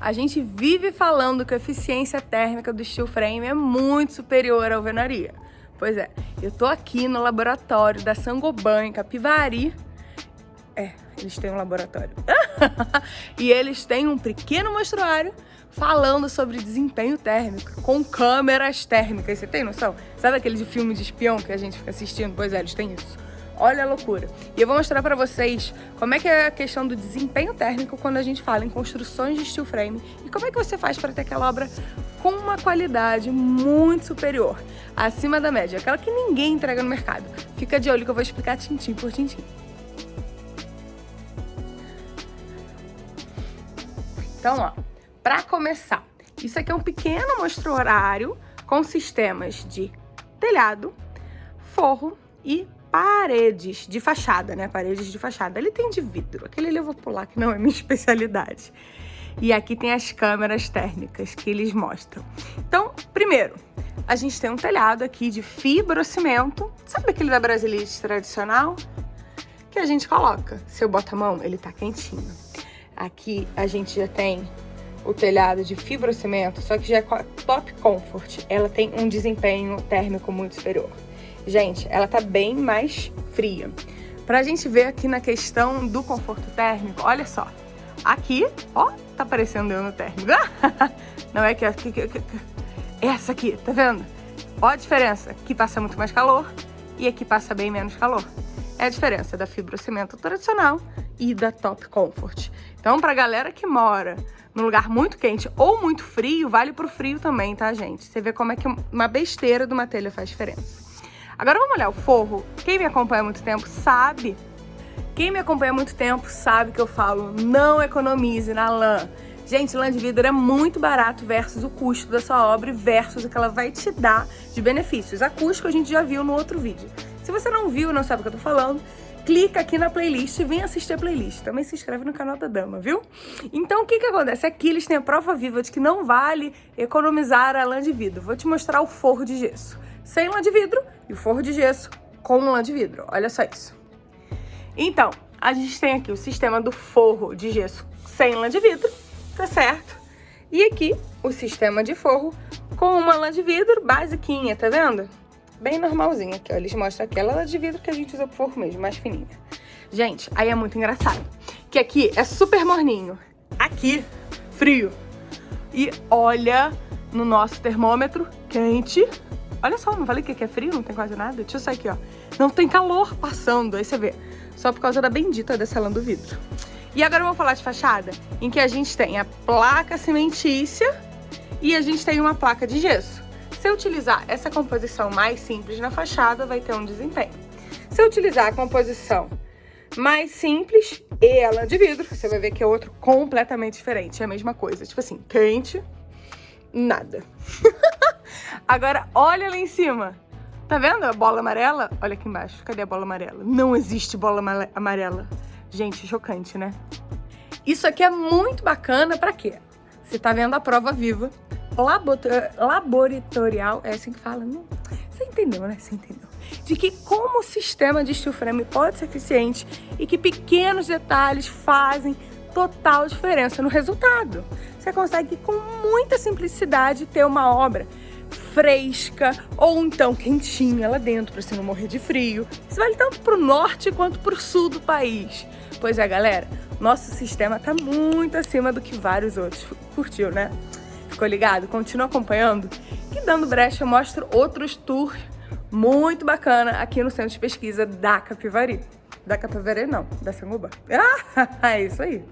A gente vive falando que a eficiência térmica do steel frame é muito superior à alvenaria. Pois é, eu tô aqui no laboratório da Sangoban, em Capivari. É, eles têm um laboratório. e eles têm um pequeno mostruário falando sobre desempenho térmico, com câmeras térmicas. Você tem noção? Sabe aquele de filme de espião que a gente fica assistindo? Pois é, eles têm isso. Olha a loucura. E eu vou mostrar para vocês como é que é a questão do desempenho térmico quando a gente fala em construções de steel frame e como é que você faz para ter aquela obra com uma qualidade muito superior, acima da média, aquela que ninguém entrega no mercado. Fica de olho que eu vou explicar tintim por tintim. Então, ó, para começar, isso aqui é um pequeno mostro horário com sistemas de telhado, forro e paredes de fachada, né? Paredes de fachada. Ele tem de vidro, aquele eu vou pular que não é minha especialidade. E aqui tem as câmeras térmicas que eles mostram. Então, primeiro, a gente tem um telhado aqui de fibrocimento. Sabe aquele da Brasilite tradicional? Que a gente coloca. Se eu boto a mão, ele tá quentinho. Aqui a gente já tem o telhado de fibrocimento, só que já é top comfort. Ela tem um desempenho térmico muito superior. Gente, ela tá bem mais fria. Pra gente ver aqui na questão do conforto térmico, olha só. Aqui, ó, tá aparecendo eu no térmico. Não é que aqui, essa aqui, tá vendo? Ó a diferença, aqui passa muito mais calor e aqui passa bem menos calor. É a diferença da fibrocimento tradicional e da Top Comfort. Então, pra galera que mora num lugar muito quente ou muito frio, vale pro frio também, tá, gente? Você vê como é que uma besteira de uma telha faz diferença. Agora vamos olhar o forro. Quem me acompanha há muito tempo sabe. Quem me acompanha há muito tempo sabe que eu falo não economize na lã. Gente, lã de vidro é muito barato versus o custo da sua obra versus o que ela vai te dar de benefícios. Acústico a gente já viu no outro vídeo. Se você não viu e não sabe o que eu tô falando, clica aqui na playlist e vem assistir a playlist. Também se inscreve no canal da Dama, viu? Então, o que que acontece? Aqui eles têm a prova viva de que não vale economizar a lã de vidro. Vou te mostrar o forro de gesso sem lã de vidro e forro de gesso com lã de vidro. Olha só isso. Então, a gente tem aqui o sistema do forro de gesso sem lã de vidro, tá certo? E aqui o sistema de forro com uma lã de vidro basiquinha, tá vendo? Bem normalzinha aqui, ó. Eles mostram aquela lã de vidro que a gente usa pro forro mesmo, mais fininha. Gente, aí é muito engraçado. Que aqui é super morninho. Aqui, frio. E olha no nosso termômetro, quente. Olha só, não falei que é frio, não tem quase nada? Deixa eu sair aqui, ó. Não tem calor passando, aí você vê. Só por causa da bendita dessa lã do vidro. E agora vamos falar de fachada, em que a gente tem a placa cimentícia e a gente tem uma placa de gesso. Se eu utilizar essa composição mais simples na fachada, vai ter um desempenho. Se eu utilizar a composição mais simples e ela de vidro, você vai ver que é outro completamente diferente. É a mesma coisa, tipo assim, quente, nada. Agora, olha lá em cima. Tá vendo a bola amarela? Olha aqui embaixo. Cadê a bola amarela? Não existe bola amarela. Gente, chocante, né? Isso aqui é muito bacana pra quê? Você tá vendo a prova viva, laboratorial, é assim que fala, não? Você entendeu, né? Você entendeu. De que como o sistema de steel frame pode ser eficiente e que pequenos detalhes fazem total diferença no resultado. Você consegue com muita simplicidade ter uma obra fresca ou então quentinha lá dentro para você não morrer de frio. Isso vale tanto para o norte quanto para o sul do país. Pois é, galera, nosso sistema está muito acima do que vários outros. Curtiu, né? Ficou ligado? Continua acompanhando? E dando brecha eu mostro outros tours muito bacana aqui no Centro de Pesquisa da Capivari. Da Capivari não, da Sanguba. Ah, é isso aí.